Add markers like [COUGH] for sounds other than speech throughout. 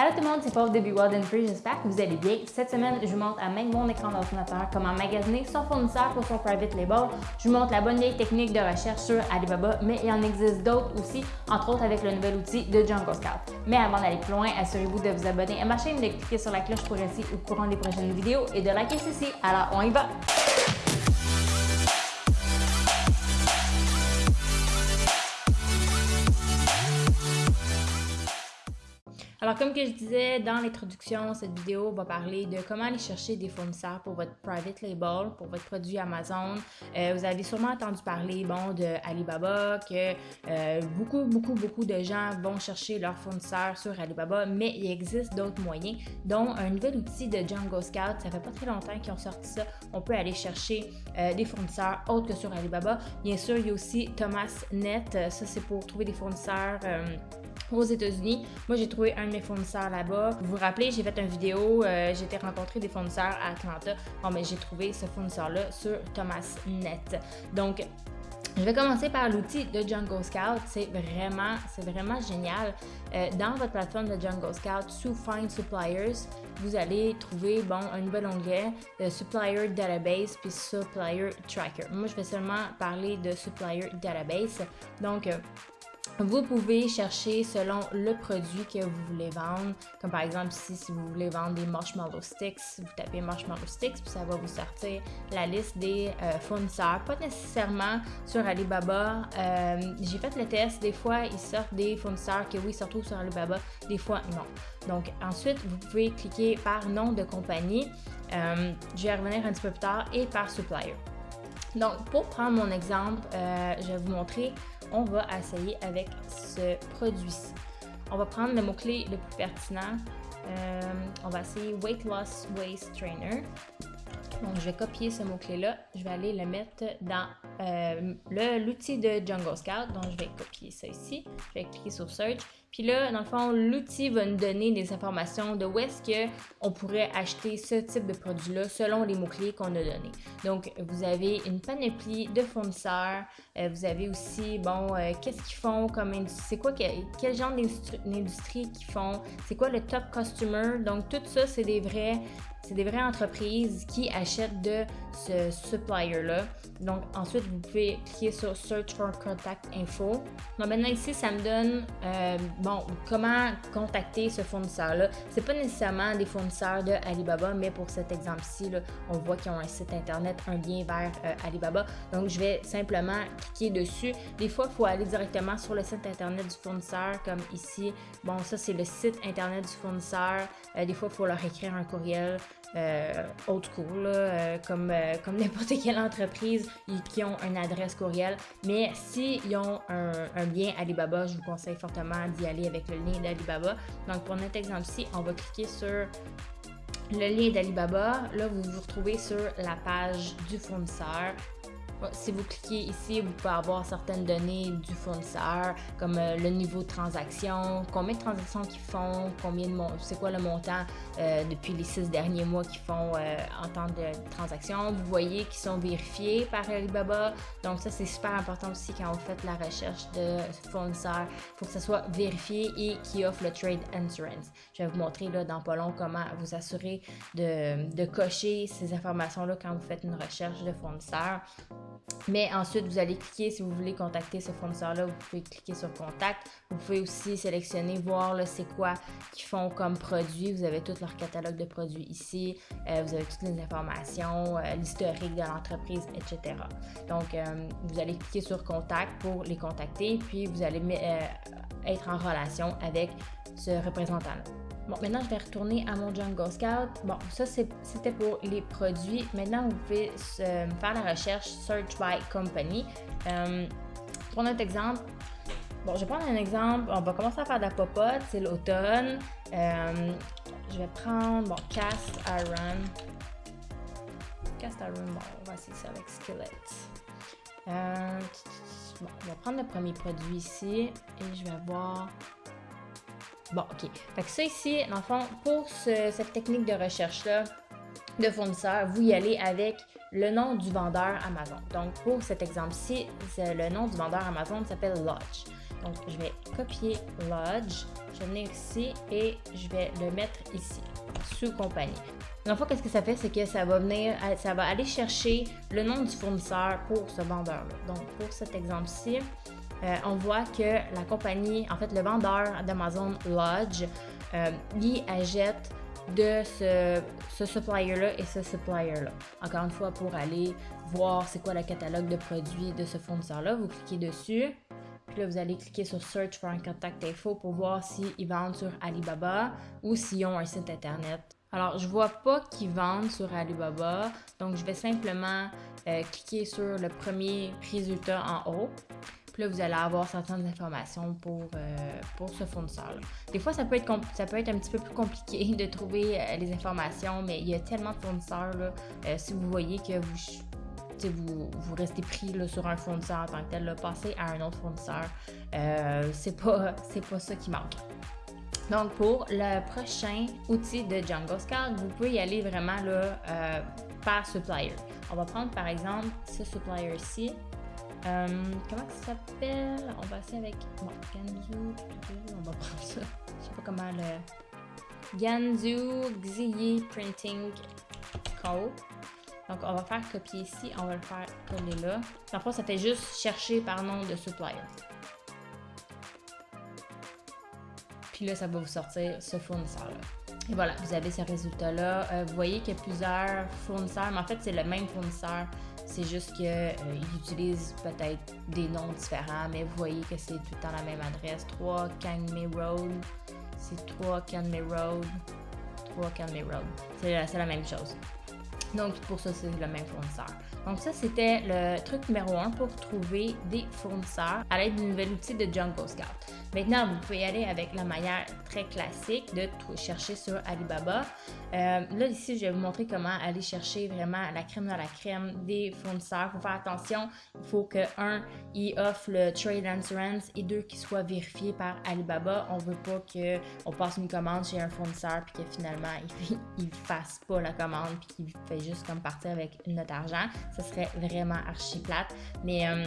Allô tout le monde, c'est Paul de Be Wild and Free, j'espère que vous allez bien. Cette semaine, je vous montre à même mon écran d'ordinateur comment magasiner son fournisseur pour son private label. Je vous montre la bonne vieille technique de recherche sur Alibaba, mais il en existe d'autres aussi, entre autres avec le nouvel outil de Jungle Scout. Mais avant d'aller plus loin, assurez-vous de vous abonner à ma chaîne, de cliquer sur la cloche pour rester au courant des prochaines vidéos et de liker ceci. Alors, on y va! Alors, comme je disais dans l'introduction, cette vidéo va parler de comment aller chercher des fournisseurs pour votre private label, pour votre produit Amazon. Euh, vous avez sûrement entendu parler, bon, de Alibaba, que euh, beaucoup, beaucoup, beaucoup de gens vont chercher leurs fournisseurs sur Alibaba, mais il existe d'autres moyens, dont un nouvel outil de Django Scout. Ça fait pas très longtemps qu'ils ont sorti ça. On peut aller chercher euh, des fournisseurs autres que sur Alibaba. Bien sûr, il y a aussi Thomas Net. Ça, c'est pour trouver des fournisseurs aux États-Unis. Moi, j'ai trouvé un de mes fournisseurs là-bas. Vous vous rappelez, j'ai fait une vidéo, euh, j'ai été rencontrer des fournisseurs à Atlanta. Bon, mais j'ai trouvé ce fournisseur-là sur Thomas Net. Donc, je vais commencer par l'outil de Jungle Scout. C'est vraiment, c'est vraiment génial. Euh, dans votre plateforme de Jungle Scout, sous Find Suppliers, vous allez trouver bon un nouvel onglet de Supplier Database puis Supplier Tracker. Moi, je vais seulement parler de Supplier Database. Donc, euh, vous pouvez chercher selon le produit que vous voulez vendre. Comme par exemple ici, si vous voulez vendre des marshmallow sticks, vous tapez marshmallow sticks, puis ça va vous sortir la liste des euh, fournisseurs. Pas nécessairement sur Alibaba. Euh, j'ai fait le test. Des fois, ils sortent des fournisseurs que oui, se retrouvent sur Alibaba. Des fois, non. Donc ensuite, vous pouvez cliquer par nom de compagnie. Euh, je vais revenir un petit peu plus tard et par supplier. Donc, pour prendre mon exemple, je vais vous montrer on va essayer avec ce produit-ci. On va prendre le mot-clé le plus pertinent. Euh, on va essayer Weight Loss Waist Trainer. Donc, je vais copier ce mot-clé-là. Je vais aller le mettre dans euh, l'outil de Jungle Scout. Donc, je vais copier ça ici. Je vais cliquer sur Search. Puis là, dans le fond, l'outil va nous donner des informations de où est-ce qu'on pourrait acheter ce type de produit-là selon les mots-clés qu'on a donnés. Donc, vous avez une panoplie de fournisseurs. Euh, vous avez aussi, bon, euh, qu'est-ce qu'ils font comme c'est quoi, quel genre d'industrie qu'ils font, c'est quoi le top customer? Donc, tout ça, c'est des vrais c'est des vraies entreprises qui achètent de ce supplier-là. Donc, ensuite, vous pouvez cliquer sur Search for Contact Info. Donc, maintenant, ici, ça me donne, euh, bon, comment contacter ce fournisseur-là. C'est pas nécessairement des fournisseurs de Alibaba, mais pour cet exemple-ci, on voit qu'ils ont un site Internet, un lien vers euh, Alibaba. Donc, je vais simplement cliquer dessus. Des fois, il faut aller directement sur le site Internet du fournisseur, comme ici. Bon, ça, c'est le site Internet du fournisseur. Euh, des fois, il faut leur écrire un courriel euh, old school, euh, comme, euh, [LAUGHS] n'importe quelle entreprise qui ont une adresse courriel. Mais s'ils ont un, lien Alibaba, je vous conseille fortement d'y aller avec le lien d'Alibaba. Donc pour notre exemple-ci, on va cliquer sur le lien d'Alibaba. Là, vous vous retrouvez sur la page du fournisseur si vous cliquez ici, vous pouvez avoir certaines données du fournisseur, comme euh, le niveau de transaction, combien de transactions qu'ils font, combien de c'est quoi le montant euh, depuis les six derniers mois qu'ils font euh, en temps de transaction. Vous voyez qu'ils sont vérifiés par Alibaba. Donc ça, c'est super important aussi quand vous faites la recherche de fournisseur. Il faut que ça soit vérifié et qui offre le Trade Insurance. Je vais vous montrer là, dans pas long comment vous assurer de, de cocher ces informations-là quand vous faites une recherche de fournisseur. Mais ensuite, vous allez cliquer, si vous voulez contacter ce fournisseur-là, vous pouvez cliquer sur Contact. Vous pouvez aussi sélectionner, voir c'est quoi qu'ils font comme produit. Vous avez tout leur catalogue de produits ici. Euh, vous avez toutes les informations, euh, l'historique de l'entreprise, etc. Donc, euh, vous allez cliquer sur Contact pour les contacter, puis vous allez être en relation avec ce représentant-là. Bon, maintenant, je vais retourner à mon Jungle Scout. Bon, ça, c'était pour les produits. Maintenant, vous pouvez faire la recherche Search by Company. Euh, pour notre exemple, bon, je vais prendre un exemple. On va commencer à faire de la popote. C'est l'automne. Euh, je vais prendre, bon, Cast Iron. Cast Iron, bon, on va essayer ça avec Skillet. Euh, bon, je vais prendre le premier produit ici et je vais voir Bon, OK. Fait que ça ici, dans le fond, pour cette technique de recherche-là, de fournisseur, vous y allez avec le nom du vendeur Amazon. Donc, pour cet exemple-ci, le nom du vendeur Amazon s'appelle Lodge. Donc, je vais copier Lodge, je vais venir ici et je vais le mettre ici, sous compagnie. Dans le qu'est-ce que ça fait, c'est que ça va venir, ça va aller chercher le nom du fournisseur pour ce vendeur-là. Donc, pour cet exemple-ci, euh, on voit que la compagnie, en fait, le vendeur d'Amazon Lodge, euh, lui achète de ce, supplier-là et ce supplier-là. Encore une fois, pour aller voir c'est quoi le catalogue de produits de ce fournisseur-là, vous cliquez dessus. Puis là, vous allez cliquer sur Search for un contact info pour voir s'ils vendent sur Alibaba ou s'ils ont un site internet. Alors, je vois pas qu'ils vendent sur Alibaba, donc je vais simplement euh, cliquer sur le premier résultat en haut. Puis là, vous allez avoir certaines informations pour, euh, pour ce fournisseur-là. Des fois, ça peut, être ça peut être un petit peu plus compliqué [LAUGHS] de trouver euh, les informations, mais il y a tellement de fournisseurs. Là, si vous voyez que vous vous, vous, restez pris sur un fournisseur en tant que tel, passez à un autre fournisseur. Euh, c'est pas, [LAUGHS] pas ça qui manque. Donc, pour le prochain outil de Django Scout, vous pouvez y aller vraiment là, euh, par supplier. On va prendre par exemple ce supplier-ci. Euh, comment ça s'appelle? On va essayer avec Ganzu. On va prendre ça. Je sais pas comment le. Ganzu Xiyi Printing Co. Donc, on va faire copier ici, on va le faire coller là. Parfois, ça fait juste chercher par nom de supplier. Puis là, ça va vous sortir ce fournisseur-là. Et voilà, vous avez ce résultat-là. Euh, vous voyez qu'il y a plusieurs fournisseurs, mais en fait, c'est le même fournisseur. C'est juste qu'ils euh, utilisent peut-être des noms différents, mais vous voyez que c'est tout le temps la même adresse. 3 Kangmei Road. C'est 3 Kangmei Road. 3 Kangmei Road. C'est la même chose. Donc, pour ça, c'est le même fournisseur. Donc, ça, c'était le truc numéro un pour trouver des fournisseurs à l'aide du nouvel outil de Jungle Scout. Maintenant, vous pouvez aller avec la manière très classique de chercher sur Alibaba. Euh, là, ici, je vais vous montrer comment aller chercher vraiment la crème dans la crème des fournisseurs. Il faut faire attention. Il faut que, un, il offre le Trade Insurance et deux, qu'il soit vérifié par Alibaba. On veut pas qu'on passe une commande chez un fournisseur puis que finalement, [LAUGHS] il ne fasse pas la commande puis qu'il fait juste comme partir avec notre argent. Ça serait vraiment archi plate. Mais euh,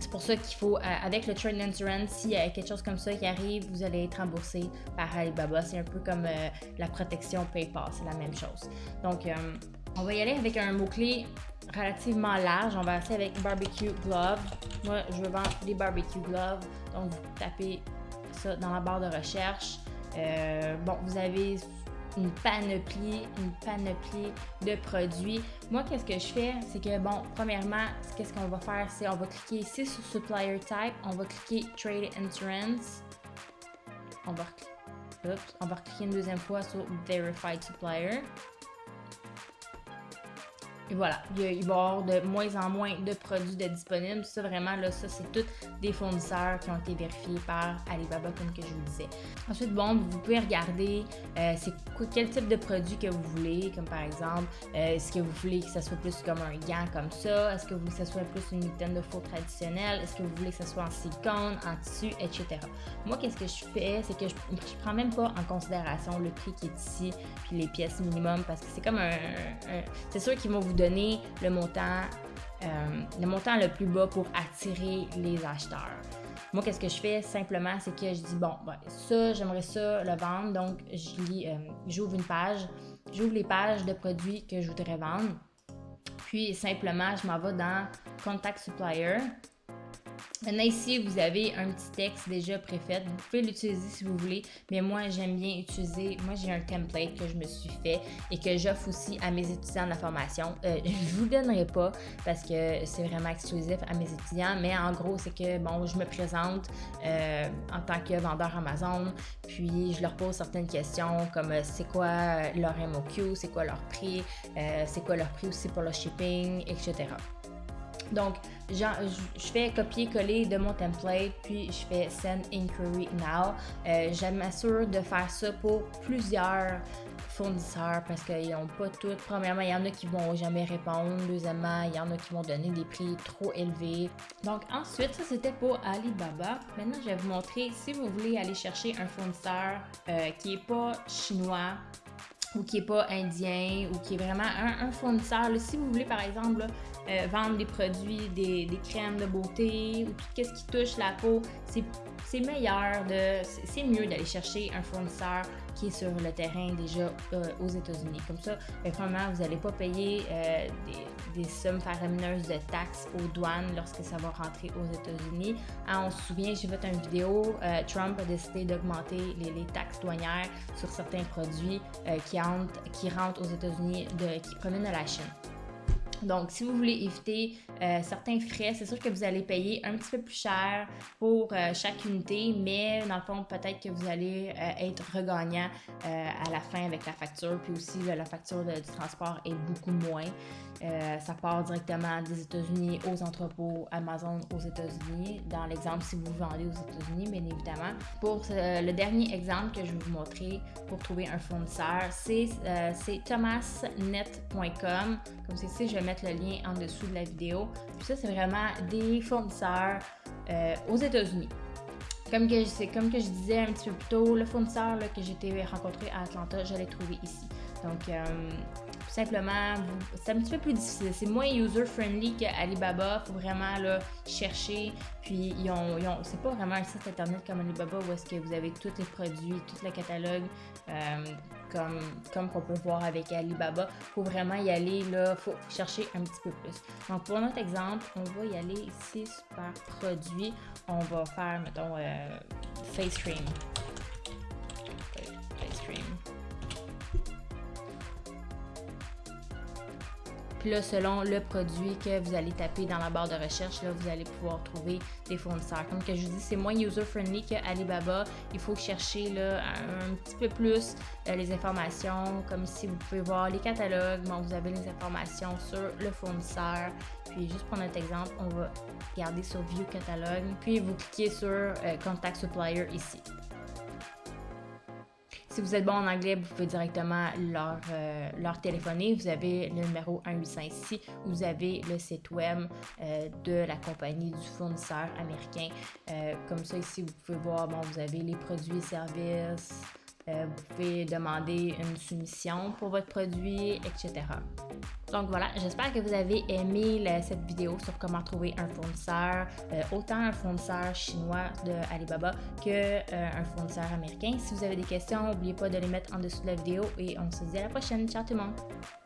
c'est pour ça qu'il faut, euh, avec le Trade Insurance, s'il y a quelque chose comme ça qui arrive, vous allez être remboursé par Alibaba. C'est un peu comme euh, la protection PayPal, c'est la même chose. Donc, on va y aller avec un mot-clé relativement large. On va essayer avec barbecue glove. Moi, je veux vendre des barbecue gloves. Donc, vous tapez ça dans la barre de recherche. bon, vous avez une panoplie, une panoplie de produits. Moi, qu'est-ce que je fais? C'est que, bon, premièrement, qu'est-ce qu'on va faire? C'est on va cliquer ici sur Supplier Type, on va cliquer Trade Insurance, on va, va cliquer une deuxième fois sur Verified Supplier. Et voilà, il, va y avoir de moins en moins de produits de disponibles. Ça, vraiment, là, ça, c'est tous des fournisseurs qui ont été vérifiés par Alibaba, comme que je vous disais. Ensuite, bon, vous pouvez regarder euh, quel type de produit que vous voulez, comme par exemple, euh, est-ce que vous voulez que ça soit plus comme un gant comme ça? Est-ce que vous voulez que ça soit plus une mitaine de faux traditionnelle? Est-ce que vous voulez que ça soit en silicone, en tissu, etc. Moi, qu'est-ce que je fais? C'est que je, je prends même pas en considération le prix qui est ici, puis les pièces minimum, parce que c'est comme un c'est sûr qu'ils vont vous donner le montant, euh, le montant le plus bas pour attirer les acheteurs. Moi, qu'est-ce que je fais simplement, c'est que je dis bon, ben, ça, j'aimerais ça le vendre, donc euh, j'ouvre une page, j'ouvre les pages de produits que je voudrais vendre, puis simplement, je m'en vais dans Contact Supplier, Maintenant ici, vous avez un petit texte déjà préfet. Vous pouvez l'utiliser si vous voulez, mais moi j'aime bien utiliser, moi j'ai un template que je me suis fait et que j'offre aussi à mes étudiants de la formation. Euh, je vous donnerai pas parce que c'est vraiment exclusif à mes étudiants, mais en gros c'est que bon, je me présente euh, en tant que vendeur Amazon, puis je leur pose certaines questions comme euh, c'est quoi leur MOQ, c'est quoi leur prix, c'est quoi leur prix aussi pour le shipping, etc. Donc, je fais copier-coller de mon template, puis je fais Send Inquiry Now. Euh, je m'assure de faire ça pour plusieurs fournisseurs parce qu'ils n'ont pas toutes. Premièrement, il y en a qui vont jamais répondre. Deuxièmement, il y en a qui vont donner des prix trop élevés. Donc ensuite, ça c'était pour Alibaba. Maintenant, je vais vous montrer si vous voulez aller chercher un fournisseur euh, qui n'est pas chinois ou qui n'est pas indien ou qui est vraiment un, fournisseur. si vous voulez, par exemple, euh, vendre des produits, des, crèmes de beauté ou tout ce qui touche la peau, c'est mieux d'aller chercher un fournisseur qui est sur le terrain déjà euh, aux États-Unis. Comme ça, vraiment, vous n'allez pas payer euh, des, sommes faramineuses de taxes aux douanes lorsque ça va rentrer aux États-Unis. Ah, on se souvient, j'ai fait une vidéo, Trump a décidé d'augmenter les, taxes douanières sur certains produits qui, entrent, qui rentrent aux États-Unis, qui proviennent de la Chine. Donc, si vous voulez éviter euh, certains frais, c'est sûr que vous allez payer un petit peu plus cher pour euh, chaque unité, mais dans le fond, peut-être que vous allez euh, être regagnant à la fin avec la facture. Puis aussi, la facture du transport est beaucoup moins. ça part directement des États-Unis aux entrepôts Amazon aux États-Unis. Dans l'exemple, si vous vendez aux États-Unis, bien évidemment. Pour le dernier exemple que je vais vous montrer pour trouver un fournisseur, c'est thomasnet.com. Comme c'est ici, je vais mettre le lien en dessous de la vidéo. Puis ça, c'est vraiment des fournisseurs euh, aux États-Unis. Comme que, comme que je disais un petit peu plus tôt, le fournisseur que j'ai rencontré à Atlanta, je l'ai trouvé ici. Donc, euh, simplement, c'est un petit peu plus difficile. C'est moins user-friendly qu'Alibaba. Il faut vraiment là, chercher. Puis, ils ont, ils ont c'est pas vraiment un site internet comme Alibaba où est-ce que vous avez tous les produits, tout le catalogue. Euh, comme, comme qu'on peut voir avec Alibaba. Il faut vraiment y aller, là, faut chercher un petit peu plus. Donc, pour notre exemple, on va y aller ici par produit. On va faire, mettons, euh, face cream. Puis là, selon le produit que vous allez taper dans la barre de recherche, là, vous allez pouvoir trouver des fournisseurs. Comme que je vous dis, c'est moins user-friendly qu'Alibaba. Il faut chercher là, un, petit peu plus euh, les informations, comme si vous pouvez voir les catalogues. Bon, vous avez les informations sur le fournisseur. Puis juste pour notre exemple, on va regarder sur View Catalogue. Puis vous cliquez sur euh, Contact Supplier ici. Si vous êtes bon en anglais, vous pouvez directement leur, euh, leur téléphoner. Vous avez le numéro 185 ici. Vous avez le site web euh, de la compagnie, du fournisseur américain. Euh, comme ça, ici, vous pouvez voir, bon, vous avez les produits et services. Euh, vous pouvez demander une soumission pour votre produit, etc. Donc voilà, j'espère que vous avez aimé cette vidéo sur comment trouver un fournisseur, euh, autant un fournisseur chinois de Alibaba que euh, un fournisseur américain. Si vous avez des questions, n'oubliez pas de les mettre en dessous de la vidéo et on se dit à la prochaine. Ciao tout le monde!